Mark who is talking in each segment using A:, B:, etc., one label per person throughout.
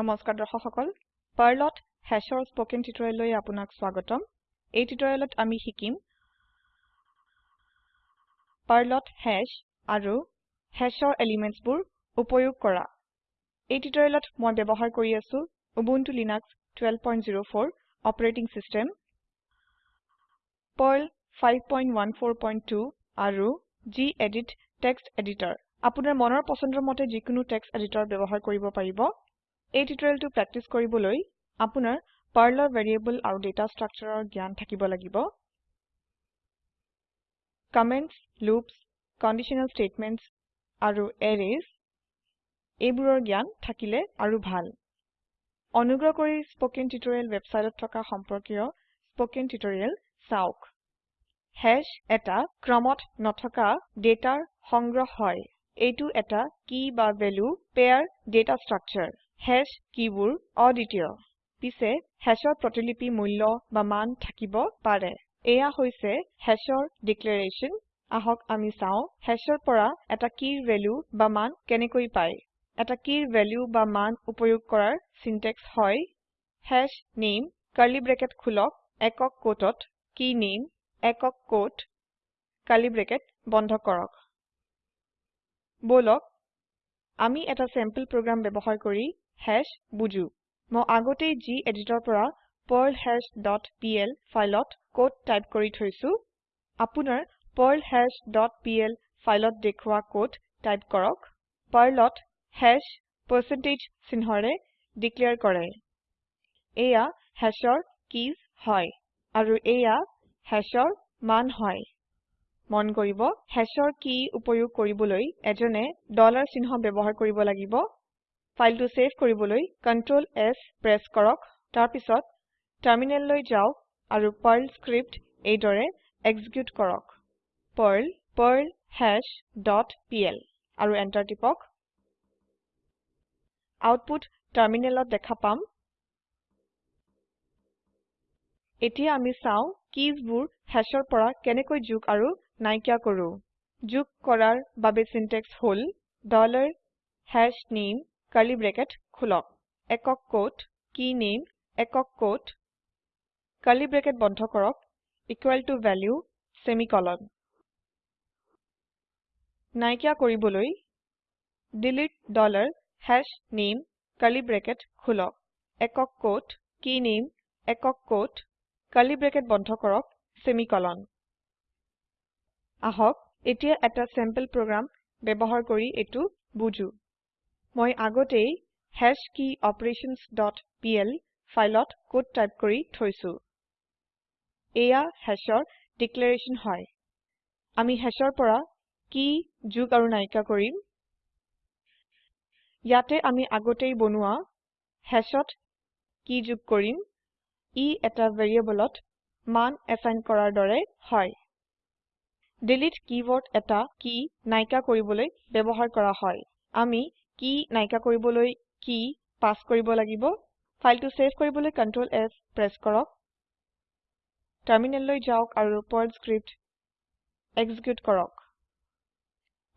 A: নমস্কাৰ দৰ্শক সকল পাৰ্লত হেশৰ স্পকেন টিউটৰিয়েললৈ আপোনাক স্বাগতম এই টিউটৰিয়েলত আমি শিকিম পাৰ্লত হেশ আৰু হেশৰ এলিমেণ্টছবোৰ উপয়োগ কৰা এই টিউটৰিয়েলত মই ব্যৱহাৰ কৰি আছো Ubuntu Linux twelve point zero' four operating system Perl five point one four point two আৰু জি এডিট টেক্সট এডিটৰ আপোনাৰ মনৰ পচন্দৰ মতে যিকোনো টেক্সট এডিটৰ ব্যৱহাৰ কৰিব পাৰিব এই টিউটোৰিয়েলটো প্ৰেক্টিছ কৰিবলৈ আপোনাৰ পাৰ্লৰ ভেৰিয়েবল আৰু ডেটা ষ্ট্ৰাকচাৰৰ জ্ঞান থাকিব লাগিব কমেণ্টছ লুপছ কণ্ডিশ্যনেল ষ্টেটমেণ্টছ আৰু এৰেজ এইবোৰৰ জ্ঞান থাকিলে আৰু ভাল অনুগ্ৰহ কৰি স্পকেন টিউটৰিয়েল ৱেবচাইটত থকা সম্পৰ্কীয় স্পকেন টিউটৰিয়েল চাওক হেশ্ব এটা ক্ৰমত নথকা ডেটাৰ সংগ্ৰহ হয় এইটো এটা কি বা value pair data structure hash keybur auditio. Pise hashor protolipi mullo baman takibo pare. Ea hoise hashor declaration. Ahok amisao hashor pora at a key value baman kenekoi pai. At a key value baman upoyukora syntax hoi. Hash name curly bracket kulok ekok kotot key name ekok kot curly bracket bondokorok. Bolok Ami at a sample program bebohoi kori hash বুজো মই আগতে geditৰ পৰা perl hash dot PL ফাইলত code type কৰি থৈছো আপোনাৰ পাৰ্লহাছ dot PL ফাইলত দেখুৱা কোড টাইপ কৰক পাৰ্লত হাশ পাৰ্চেণ্টেজ চিহ্নৰে ডিক্লেয়াৰ কৰে এয়া হাশৰ কিজ হয় আৰু এয়া হাশৰ মান হয় মন কৰিব হেচৰ কি উপয়োগ কৰিবলৈ এজনে ডলাৰ চিহ্ন ব্যৱহাৰ কৰিব লাগিব ফাইলটো টো সেভ কৰিবলৈ Ctrl S প্ৰেছ কৰক তাৰ পিছত টাৰমিনেল লৈ যাওক আৰু পাৰ্ল স্ক্ৰিপ্ট এইদৰে এক্সিকিউট কৰক পাৰ্ল পাৰ্লহাছ ডট পিএল আৰু এণ্টাৰ টিপক আউটপুট টাৰমিনেলত দেখা পাম এতিয়া আমি চাওঁ কিজবোৰ হেছৰ পৰা কেনেকৈ যোগ আৰু নাইকিয়া কৰোঁ যোগ কৰাৰ বাবে চিনটেক্স হ'ল dollar hash name curly bracket খুলক একক কোট কি নেম একক কোট curly bracket বন্ধ কৰক equal to value semicolon নাইকিয়া কৰিবলৈ delete dollar hash name curly bracket খুলক একক কোট কি নেম একক কোট curly bracket বন্ধ কৰক semicolon আহক এতিয়া এটা sample program ব্যৱহাৰ কৰি এটো বুজো মই আগতেই হাশকিঅপাৰেশ্যনছ ডট পিএল ফাইলত কোড টাইপ কৰি থৈছো এয়া হাশৰ ডিক্লেৰেশ্যন হয় আমি হাশৰ পৰা কি যোগ আৰু নাইকিয়া কৰিম ইয়াতে আমি আগতেই বনোৱা হাশত কি যোগ কৰিম ই এটা ভেৰিয়েবলত মান এচাইন কৰাৰ দৰে হয় ডিলিট কীৱৰ্ড এটা কি নাইকিয়া কৰিবলৈ ব্যৱহাৰ কৰা হয় আমি কি নাইকিয়া কৰিবলৈ কি পাস কৰিব লাগিব ফাইলটো সেভ কৰিবলৈ কন্ট্ৰল এছ প্ৰেছ কৰক টাৰ্মিনেললৈ যাওক আৰু পাৰ্ল স্ক্ৰিপ্ট এক্সিকিউট কৰক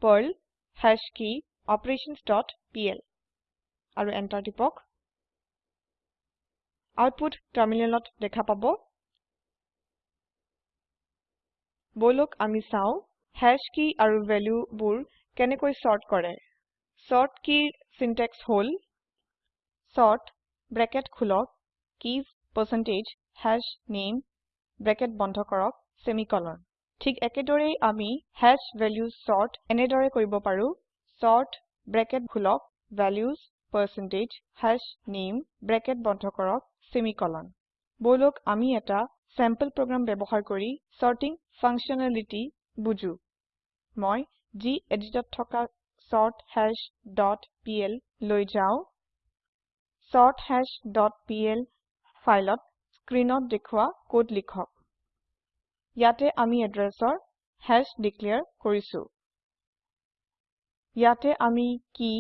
A: পাৰ্ল হেশ কি অপাৰেশ্যনছ আৰু এণ্টাৰ টিপক আউটপুট টাৰ্মিনেলত দেখা পাব বলক আমি চাওঁ হেশ কি আৰু ভেলুবোৰ কেনেকৈ চৰ্ট কৰে চৰ্ট কিৰ চিনটেক্স হল চৰ্ট ব্ৰেকেট খোলক keys percentage hash name bracket বন্ধ কৰক ছেমিকলন ঠিক একেদৰেই আমি হাশ ভেলিউজ চৰ্ট এনেদৰে কৰিব পাৰো চৰ্ট ব্ৰেকেট খোলক values percentage hash name bracket বন্ধ কৰক ছেমিকলন বলক আমি এটা চেম্পল প্ৰগ্ৰাম ব্যৱহাৰ কৰি চৰ্টিং ফাংচনেলিটি বুজো মই জি এডিটত থকা sorthash dot pl লৈ যাও sorthash dot pl ফাইলত স্ক্ৰিনত দেখুৱা কোড লিখক ইয়াতে আমি এড্ৰেছৰ হেশ ডিক্লেয়াৰ কৰিছো ইয়াতে আমি কি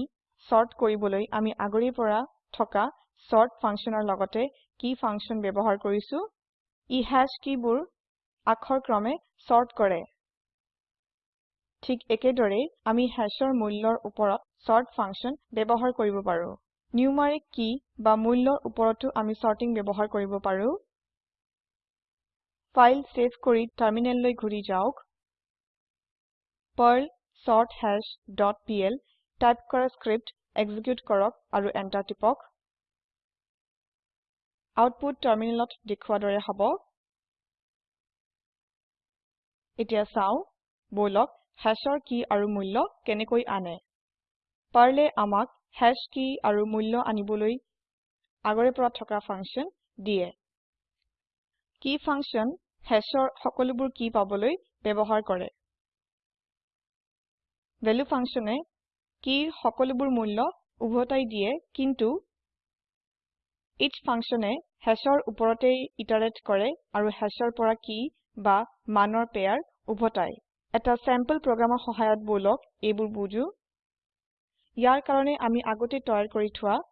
A: sort কৰিবলৈ আমি আগৰি পৰা থকা sort ফাংচনৰ লগতে কি ফাংচন ব্যৱহাৰ কৰিছো ই হেশ কিবোৰ আখৰ ক্ৰমে sort কৰে ঠিক একেদৰে আমি হ্যাশৰ মূল্যৰ ওপৰত sort ফাংচন ব্যৱহাৰ কৰিব পাৰো numeric কি বা মূল্যৰ ওপৰতো আমি sorting ব্যৱহাৰ কৰিব পাৰো ফাইল সেভ কৰি টাৰ্মিনেললৈ ঘূৰি যাওক perl sorthash dot pl type কৰা স্ক্ৰিপ্ট এক্সিকিউট কৰক আৰু এন্টাৰ টিপক আউটপুট টাৰ্মিনেলত দেখুওৱাৰ দৰে হ'ব এতিয়া চাও বলক হ্যাশৰ কি আৰু মূল্য কেনেকৈ আনে পাৰলে আমাক হ্যাশ কি আৰু মূল্য আনিবলৈ আগৰে পৰা থকা ফাংচন দিয়ে কি ফাংচন হ্যাশৰ সকলোবোৰ কি পাবলৈ ব্যৱহাৰ কৰে ভেলু ফাংচনে কিৰ সকলোবোৰ মূল্য উভতাই দিয়ে কিন্তু ইচ ফাংচনে হেচৰ ওপৰতেই ইটাৰেট কৰে আৰু হেচৰ পৰা কি বা মানৰ পেয়াৰ উভতায় এটা চেম্পল প্ৰোগ্ৰামৰ সহায়ত বলক এইবোৰ বুজো ইয়াৰ কাৰণে আমি আগতে তৈয়াৰ কৰি থোৱা ডট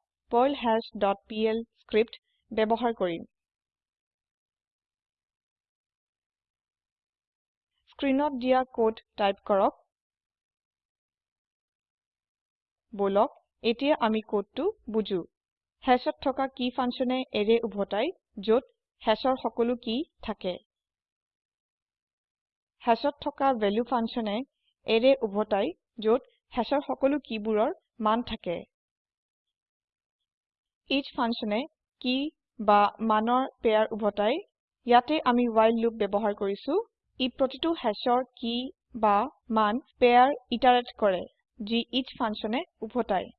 A: perlhash.pl স্ক্ৰিপ্ট ব্যৱহাৰ কৰিম স্ক্ৰীনত দিয়া কোড টাইপ কৰক বলক এতিয়া আমি কোডটো বুজো হেশত থকা কি ফাংচনে এৰে উভতাই য'ত হেশৰ সকলো কি থাকে হাশত থকা ভেলু ফাংচনে এৰে উভতাই যত হাশৰ সকলো কিবোৰৰ মান থাকে ইচ ফাংচনে কি বা মানৰ পেয়াৰ উভতাই ইয়াতে আমি ৱাইল্ড লুপ ব্যৱহাৰ কৰিছো ই প্ৰতিটো হাশৰ কি বা মান পেয়াৰ ইটাৰেট কৰে যি ইচ ফাংচনে উভতাই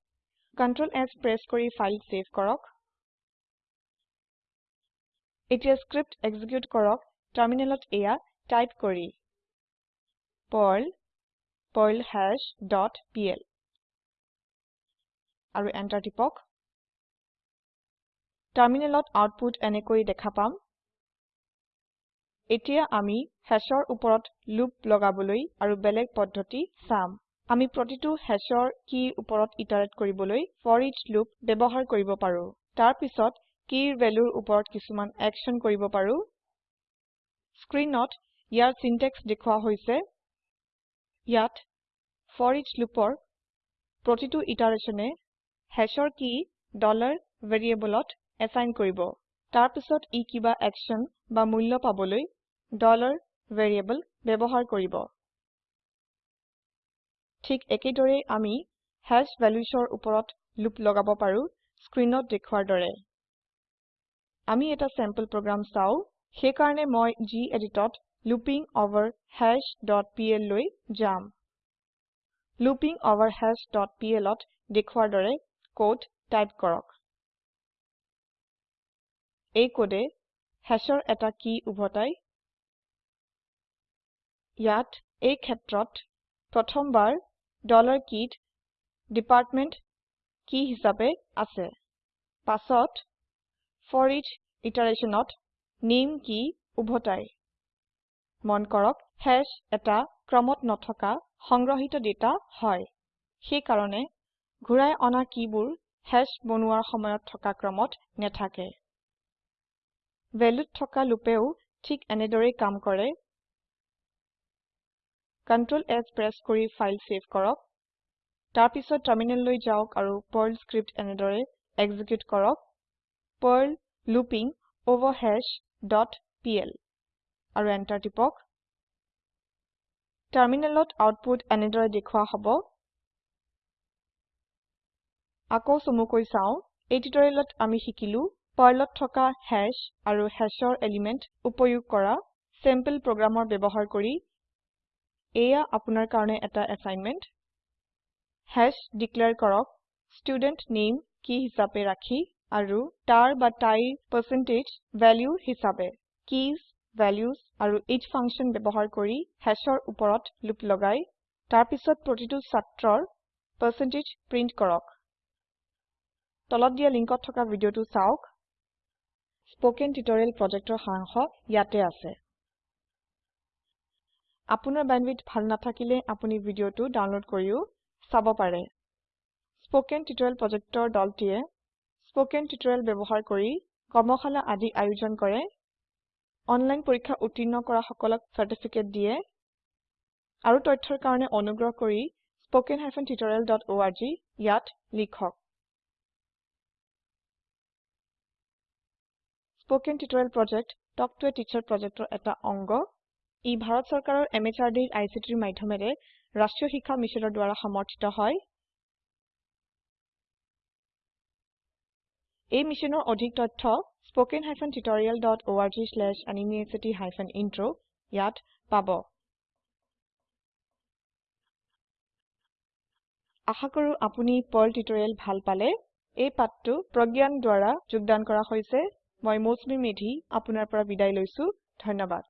A: কণ্ট্ৰল এছ প্ৰেছ কৰি ফাইল ছেভ কৰক এতিয়া স্ক্ৰিপ্ট এক্সিকিউট কৰক টাৰমিনেলত এয়া টাইপ কৰি perl perlhash dot pl আৰু এন্টাৰ টিপক টাৰমিনেলত আউটপুট এনেকৈ দেখা পাম এতিয়া আমি হেশৰ ওপৰত লুপ লগাবলৈ আৰু বেলেগ পদ্ধতি চাম আমি প্ৰতিটো হেশৰ কিৰ ওপৰত ইটাৰেট কৰিবলৈ ফৰিজ লুপ ব্যৱহাৰ কৰিব পাৰোঁ তাৰ পিছত কিৰ ভেলুৰ ওপৰত কিছুমান একশ্যন কৰিব পাৰো স্ক্ৰীনত ইয়াৰ চিনটেক্স দেখুওৱা হৈছে ইয়াত ফৰিচ লুপৰ প্ৰতিটো ইটাৰেশ্যনে হেশৰ কি ডলাৰ ভেৰিয়েবলত এচাইন কৰিব তাৰ পিছত ই কিবা একচন বা মূল্য পাবলৈ ডলাৰ ভেৰিয়েবল ব্যৱহাৰ কৰিব ঠিক একেদৰেই আমি হেশ ভেলুচৰ ওপৰত লুপ লগাব পাৰোঁ স্ক্ৰীনত দেখুওৱাৰ দৰে আমি এটা চেম্পল প্ৰগ্ৰাম চাওঁ সেইকাৰণে মই জি এডিটত looping over hash dot PL লৈ যাম লুপিং অভাৰ হাশ ডট পিএলত দেখুৱাৰ দৰে কড টাইপ কৰক এই কডে হেশ্বৰ এটা কি উভতাই ইয়াত এই ক্ষেত্ৰত প্ৰথমবাৰ ডলাৰ কিত ডিপাৰ্টমেণ্ট কি হিচাপে আছে পাছত ফৰ ইটাৰেচনত ইটাৰেশ্যনত কি উভতায় মন কৰক হেশ এটা ক্ৰমত নথকা সংগ্ৰহিত ডেটা হয় সেই কাৰণে ঘূৰাই অনা কিবোৰ হেশ বনোৱাৰ সময়ত থকা ক্ৰমত নেথাকে ভেলুত থকা লুপেও ঠিক এনেদৰেই কাম কৰে কণ্ট্ৰল এছ প্ৰেছ কৰি ফাইল ছেভ কৰক তাৰপিছত লৈ যাওক আৰু পাৰ্ল স্ক্ৰিপ্ট এনেদৰে এক্সিকিউট কৰক perl looping over hash dot PL আৰু এন্টাৰ টিপক টাৰমিনেলত আউটপুট এনেদৰে দেখুওৱা হ'ব আকৌ চমুকৈ চাওঁ এই টিউটৰিয়েলত আমি শিকিলো পাৰ্লত থকা হেশ আৰু হেশ্বৰ এলিমেণ্ট উপয়োগ কৰা চেম্পল প্ৰগ্ৰামৰ ব্যৱহাৰ কৰি এয়া আপোনাৰ কাৰণে এটা এছাইনমেণ্ট হেশ ডিক্লেয়াৰ কৰক ষ্টুডেণ্ট নেম কি হিচাপে ৰাখি আৰু তাৰ বা তাইৰ পাৰ্চেণ্টেজ ভেল্যু হিচাপে কিজ values আৰু each function ব্যৱহাৰ কৰি hashৰ ওপৰত লোপ লগাই তাৰ পিছত প্ৰতিটো ছাত্ৰৰ percentage print কৰক তলত দিয়া লিংকত থকা ভিডিঅটো চাওক স্প'কেন টিউটৰিয়েল projectৰ সাৰাংশ ইয়াতে আছে আপোনাৰ bandwidth ভাল নাথাকিলে আপুনি ভিডিঅটো ডাউনলোড কৰিও চাব পাৰে স্প'কেন টিউটৰিয়েল projectৰ দলটিয়ে স্প'কেন টিউটৰিয়েল ব্যৱহাৰ কৰি কৰ্মশালা আদি আয়োজন কৰে অনলাইন পৰীক্ষা উত্তীৰ্ণ কৰা সকলক চাৰ্টিফিকেট দিয়ে আৰু তথ্যৰ কাৰণে অনুগ্ৰহ কৰি spoken hyphen tutorial dot O R G ইয়াত লিখক spoken tutorial project talk to a teacher প্ৰজেক্টৰ এটা অংগ ই ভাৰত চৰকাৰৰ এম এইচ আৰ ডিৰ আই চি টিৰ মাধ্যমেৰে ৰাষ্ট্ৰীয় শিক্ষা মিছনৰ দ্বাৰা সমৰ্থিত হয় এই মিশ্যনৰ অধিক তথ্য spoken hyphen tutorial dot org slash এনএমইআইচিত হাইফেন ইন্ট্ৰ ইয়াত পাব আশা কৰো আপুনি পাৰ্ল টিউটৰিয়েল ভাল পালে এই পাঠটো প্ৰজ্ঞান দ্বাৰা যোগদান কৰা হৈছে মই মৌচুমী মেধি আপোনাৰ পৰা বিদায় লৈছো ধন্যবাদ